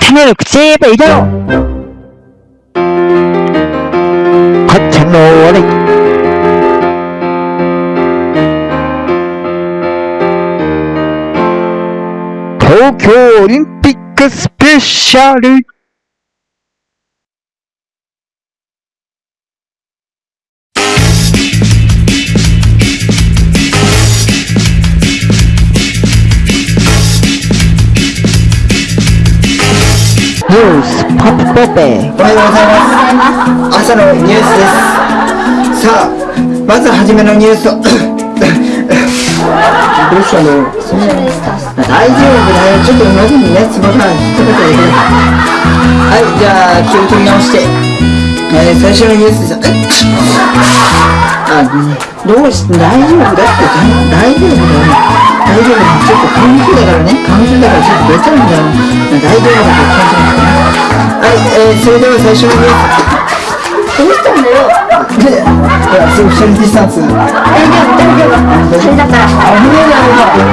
참여를 제발 이겨요 거창 노래. 도쿄올림픽 그 스페셜을 ポップポッペおはようございます。朝のニュースです。さあ、まずはじめのニュースを。どうしたの？大丈夫だよ。ちょっと喉にね、つぼが引っかかってるね。はい、じゃあ、気を取り直して。えー、最初のニュースです。え？あ、ね、どうし、大丈夫だって、大丈夫だよ。大丈夫だよ。ちょっと花粉症だからね。花粉症だからちょっと出ちゃうんだよ。大丈夫だかえー、それでは最初のニュース。どうしたんだよで、ソーシャルディスタンス。大丈夫大丈夫それだから危ねえだろうが。